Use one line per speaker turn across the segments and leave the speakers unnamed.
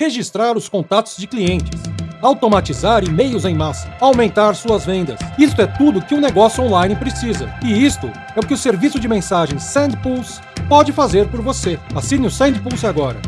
registrar os contatos de clientes, automatizar e-mails em massa, aumentar suas vendas. Isto é tudo que um negócio online precisa. E isto é o que o serviço de mensagens SendPulse pode fazer por você. Assine o SendPulse agora.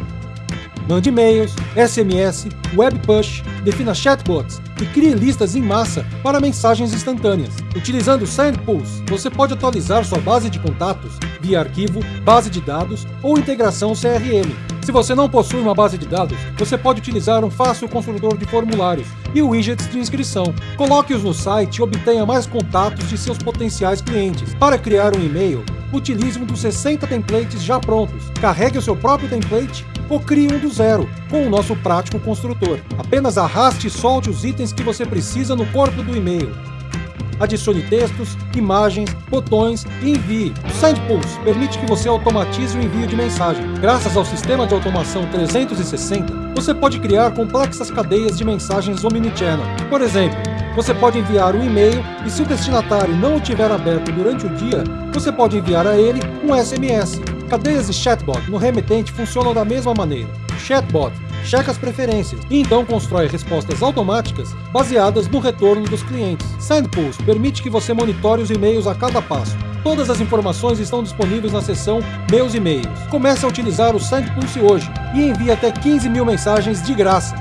Mande e-mails, SMS, web push, defina chatbots e crie listas em massa para mensagens instantâneas. Utilizando o SendPulse, você pode atualizar sua base de contatos via arquivo, base de dados ou integração CRM. Se você não possui uma base de dados, você pode utilizar um fácil construtor de formulários e widgets de inscrição. Coloque-os no site e obtenha mais contatos de seus potenciais clientes. Para criar um e-mail, utilize um dos 60 templates já prontos. Carregue o seu próprio template ou crie um do zero, com o nosso prático construtor. Apenas arraste e solte os itens que você precisa no corpo do e-mail. Adicione textos, imagens, botões e envie. O SendPulse permite que você automatize o envio de mensagem. Graças ao sistema de automação 360, você pode criar complexas cadeias de mensagens omnichannel. Por exemplo, você pode enviar um e-mail e se o destinatário não o tiver aberto durante o dia, você pode enviar a ele um SMS. Cadeias de chatbot no remetente funcionam da mesma maneira. Chatbot checa as preferências e então constrói respostas automáticas baseadas no retorno dos clientes. SendPulse permite que você monitore os e-mails a cada passo. Todas as informações estão disponíveis na seção Meus e-mails. Comece a utilizar o SendPulse hoje e envie até 15 mil mensagens de graça.